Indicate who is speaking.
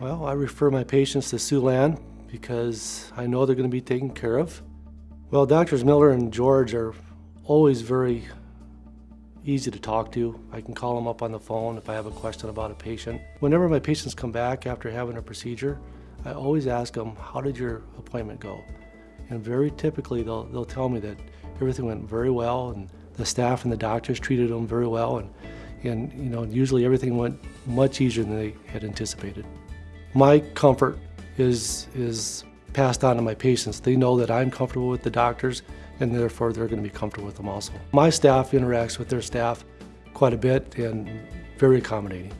Speaker 1: Well, I refer my patients to Siouxland because I know they're going to be taken care of. Well, Doctors Miller and George are always very easy to talk to. I can call them up on the phone if I have a question about a patient. Whenever my patients come back after having a procedure, I always ask them, how did your appointment go? And very typically they'll, they'll tell me that everything went very well and the staff and the doctors treated them very well and, and you know, usually everything went much easier than they had anticipated. My comfort is, is passed on to my patients. They know that I'm comfortable with the doctors and therefore they're going to be comfortable with them also. My staff interacts with their staff quite a bit and very accommodating.